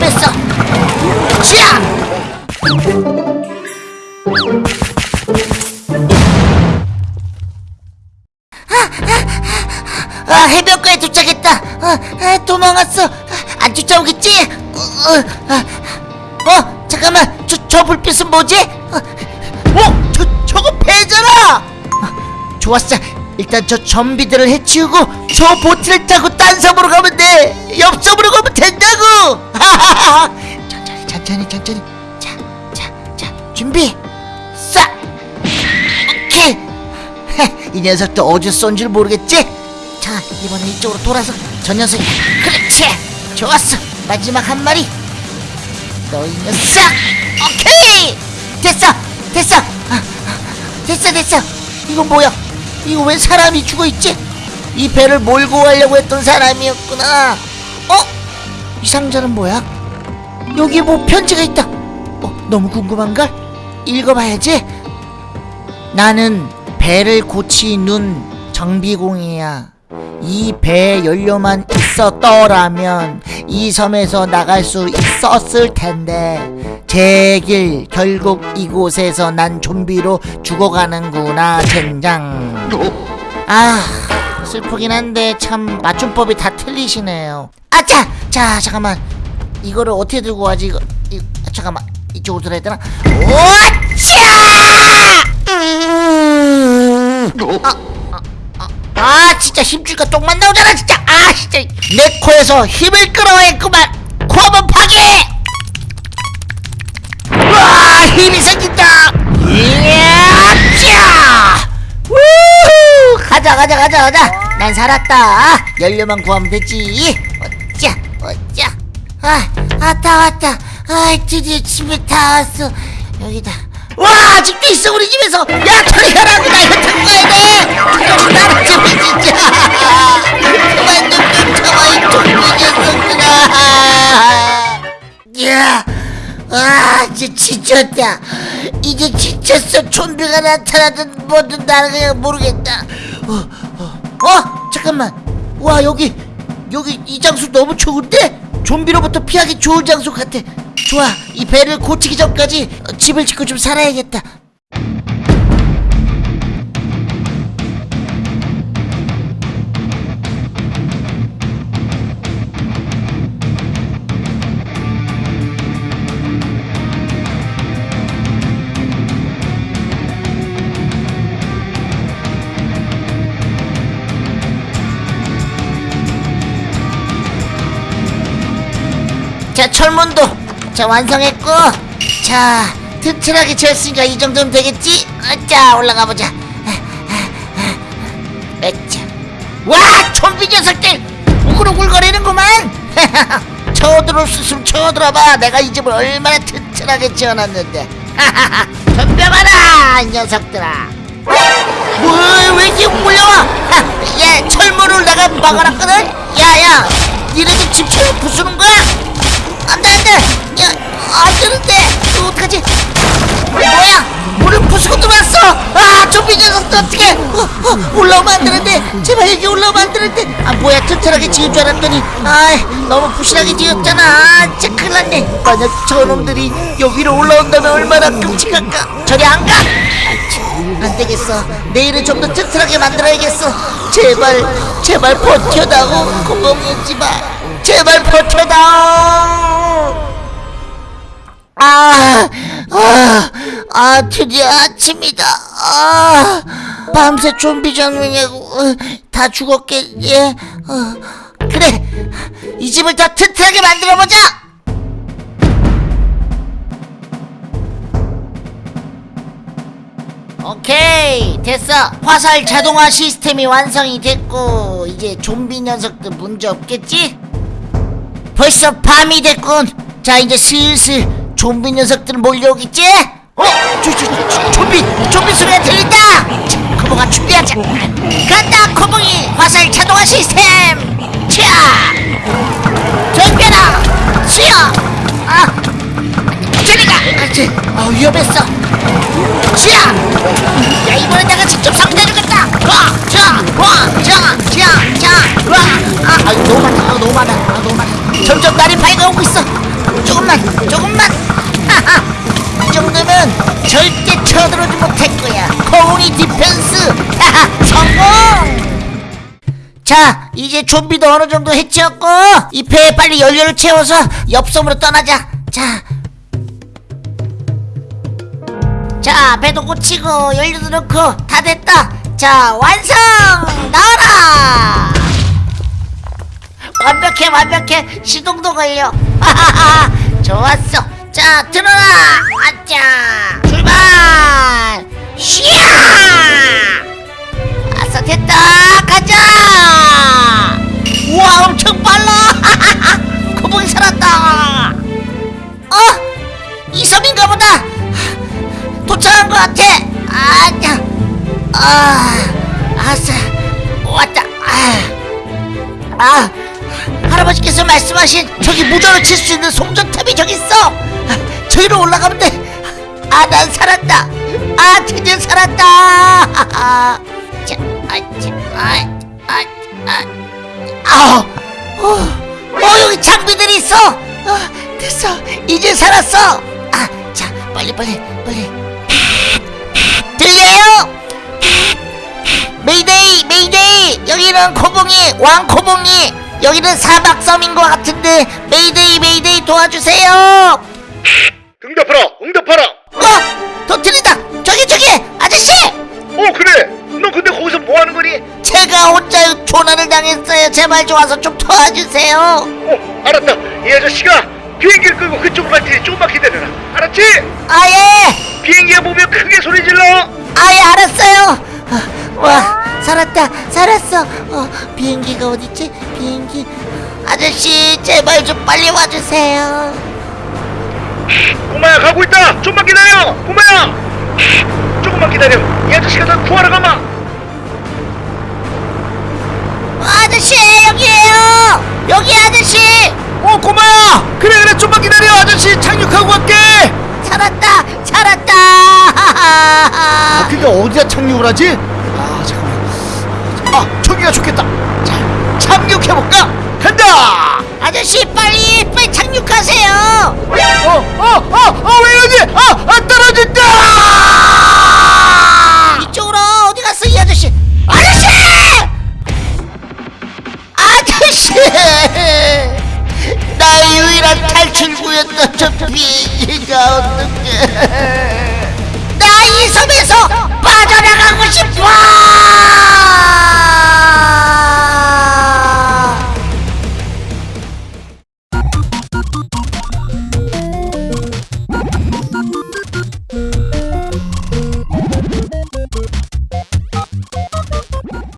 위험했어 자 아, 해변가에 도착했다. 아, 아, 도망갔어. 아, 안 쫓아오겠지? 어, 어, 아, 어, 잠깐만. 저, 저 불빛은 뭐지? 어, 어, 저, 저거 배잖아. 아, 좋았어. 일단 저 좀비들을 해치우고 저 보트를 타고 딴 섬으로 가면 돼. 옆 섬으로 가면 된다고. 천천히, 천천히, 천천히. 자, 자, 자, 준비. 싹. 오케이. 이 녀석도 어디서 쏜 줄 모르겠지? 자 이번엔 이쪽으로 돌아서 저 녀석이 그렇지 좋았어 마지막 한 마리 너 이 녀석 오케이 됐어 됐어 아, 아, 됐어 됐어 이거 뭐야 이거 왜 사람이 죽어있지? 이 배를 몰고 가려고 했던 사람이었구나. 어? 이 상자는 뭐야? 여기에 뭐 편지가 있다. 어 너무 궁금한걸? 읽어봐야지. 나는 배를 고치는 정비공이야. 이 배에 연료만 있었더라면 이 섬에서 나갈 수 있었을 텐데. 제길 결국 이곳에서 난 좀비로 죽어가는구나 젠장. 아 슬프긴 한데 참 맞춤법이 다 틀리시네요. 아차 자 잠깐만. 이거를 어떻게 들고 가지? 이거, 이, 잠깐만. 이쪽으로 들어야 되나? 오차! 음. 아 진짜 힘줄까 똥만 나오잖아 진짜 아 진짜 내 코에서 힘을 끌어야겠구만. 코 한번 파괴! 와 힘이 생긴다. 이야 우 가자 가자 가자 가자. 난 살았다. 연료만 구하면 되지. 어짜 어짜 아 왔다 왔다. 아 드디어 집에 다 왔어. 여기다. 와 집도 있어 우리 집에서. 야 저리 가라고 나 이거 이제 지쳤다. 이제 지쳤어. 좀비가 나타나든 뭐든 나는 그냥 모르겠다. 어, 어, 어, 잠깐만. 와, 여기, 여기 이 장소 너무 좋은데? 좀비로부터 피하기 좋은 장소 같아. 좋아, 이 배를 고치기 전까지 어, 집을 짓고 좀 살아야겠다. 자, 철문도 자 완성했고, 자 튼튼하게 지었으니까 이 정도면 되겠지? 어, 자 올라가 보자. 에짜. 와, 좀비 녀석들 우글우글거리는구만. 쳐들어올 수 있으면 쳐들어봐. 내가 이 집을 얼마나 튼튼하게 지어놨는데. 덤벼봐라, 이 녀석들아. 뭐, 왜 이렇게 몰려와? 하, 야, 철문을 내가 막아놨거든? 야, 야, 니네들 집 철문 부수는 거야? 안 돼, 안 돼! 야, 안 되는데! 이거 어떡하지? 뭐야? 물을 부수고 들어왔어! 아, 좀비 녀석들 어떡해! 어, 어, 올라오면 안 되는데! 제발 여기 올라오면 안 되는데! 아, 뭐야, 튼튼하게 지을 줄 알았더니, 아이, 너무 부실하게 지었잖아! 아, 진짜 큰일 났네! 만약 저놈들이 여기로 올라온다면 얼마나 끔찍할까! 저리 안 가! 안 되겠어. 내일은 좀 더 튼튼하게 만들어야겠어. 제발, 제발 버텨다오. 고범이었지 마. 제발 버텨다오. 아, 아, 아, 드디어 아침이다. 아, 밤새 좀비 장면이고 어, 다 죽었겠지. 어, 그래, 이 집을 더 튼튼하게 만들어보자. 오케이 됐어 화살 자동화 시스템이 완성이 됐고 이제 좀비 녀석도 문제 없겠지? 벌써 밤이 됐군 자 이제 슬슬 좀비 녀석들 몰려오겠지? 어? 저, 저, 저, 좀비 좀비 소리가 들린다 자, 코봉아 준비하자 간다 코봉이 화살 자동화 시스템 차 덤벼라 치어 아 저리가 그렇지 아 위험했어 치아! 야 이번엔 내가 직접 상대해주겠다! 와! 자! 와! 자! 자! 자! 와! 아! 아 너무 많다 아, 너무 많아 아 너무 많아 점점 날이 밝아오고 있어. 조금만 조금만. 하하 이 정도면 절대 쳐들어오지 못할 거야. 코니 디펜스. 하하 성공! 자 이제 좀비도 어느 정도 해치웠고 이 배에 빨리 연료를 채워서 옆섬으로 떠나자. 자. 자, 배도 고치고 연료도 넣고 다 됐다. 자, 완성! 나와라! 완벽해, 완벽해. 시동도 걸려. 하하하. 좋았어. 자, 들어라. 아짜. 출발. 쉬야. 아싸 됐다. 가자. 우와, 엄청 빨라. 고봉이 살았다. 어? 이 섬인가 보다. 도착한 것 같아. 아냐, 아, 아싸, 왔다. 아, 아, 할아버지께서 말씀하신 저기 무전을 칠 수 있는 송전탑이 저기 있어. 아, 저기로 올라가면 돼. 아, 난 살았다. 아, 드디어 살았다. 아, 자, 아, 자, 아, 아, 어, 어, 여기 장비들이 있어. 아, 됐어. 이제 살았어. 아, 자, 빨리, 빨리, 빨리. 들려요? mayday mayday 여기는 코봉이 왕코봉이 여기는 사막섬인 것 같은데 mayday mayday 도와주세요. 응답하라 응답하라. 어? 더 들리다. 저기 저기 아저씨! 어 그래. 너 근데 거기서 뭐하는 거니? 제가 혼자 조난을 당했어요. 제발 좀 와서 좀 도와주세요. 어 알았다. 이 아저씨가 비행기를 끌고 그쪽으로 갈 테니 조금만 기다려라. 알았지? 아예. 비행기가 보면 크게 소리 질러 아예 알았어요 어, 와 살았다 살았어 어, 비행기가 어딨지? 비행기. 아저씨 제발 좀 빨리 와주세요. 꼬마야 가고 있다! 좀만 기다려! 꼬마야! 조금만 기다려. 이 아저씨가 널 구하러 가마! 아저씨 여기에요! 여기 아저씨! 어 꼬마야! 그래 그래 좀만 기다려. 아저씨 착륙하고 갈게. 살았다 살았다. 아 그니까 어디다 착륙을 하지? 저기가 좋겠다. 자 착륙해볼까? 간다! 아저씨 빨리 빨리 착륙하세요. 어어어어왜 여기? 아, 아 떨어진다! 이쪽으로 어디 갔어 이 아저씨? 아저씨! 아저씨! 나의 유일한 탈출구였던 저 비행기가 어떻게 나 이 섬에서